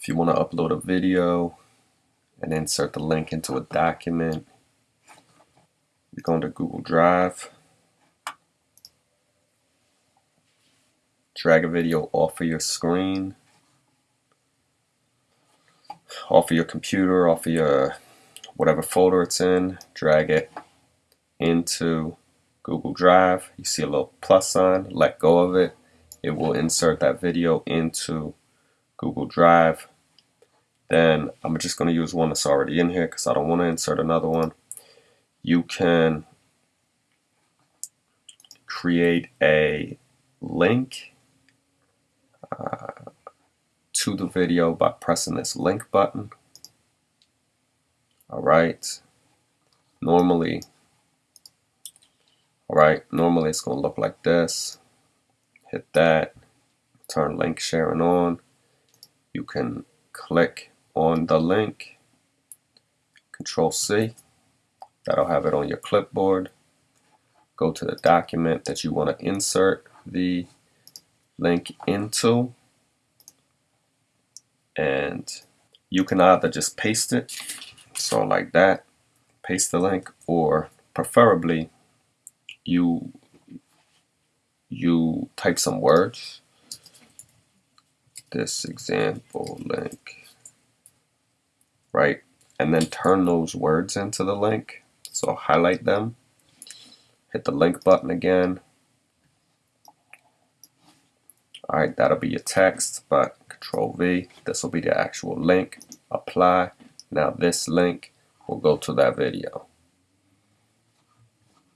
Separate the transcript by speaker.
Speaker 1: If you want to upload a video and insert the link into a document, you go into Google Drive, drag a video off of your screen, off of your computer, off of your whatever folder it's in, drag it into Google Drive. You see a little plus sign, let go of it. It will insert that video into Google Drive. Then I'm just going to use one that's already in here because I don't want to insert another one. You can create a link uh, to the video by pressing this link button. All right. Normally, all right, normally it's going to look like this. Hit that, turn link sharing on. Can click on the link, Control C. That'll have it on your clipboard. Go to the document that you want to insert the link into. And you can either just paste it, so like that, paste the link, or preferably you you type some words this example link right? And then turn those words into the link. So highlight them. Hit the link button again. Alright that'll be your text but control V this will be the actual link. Apply. Now this link will go to that video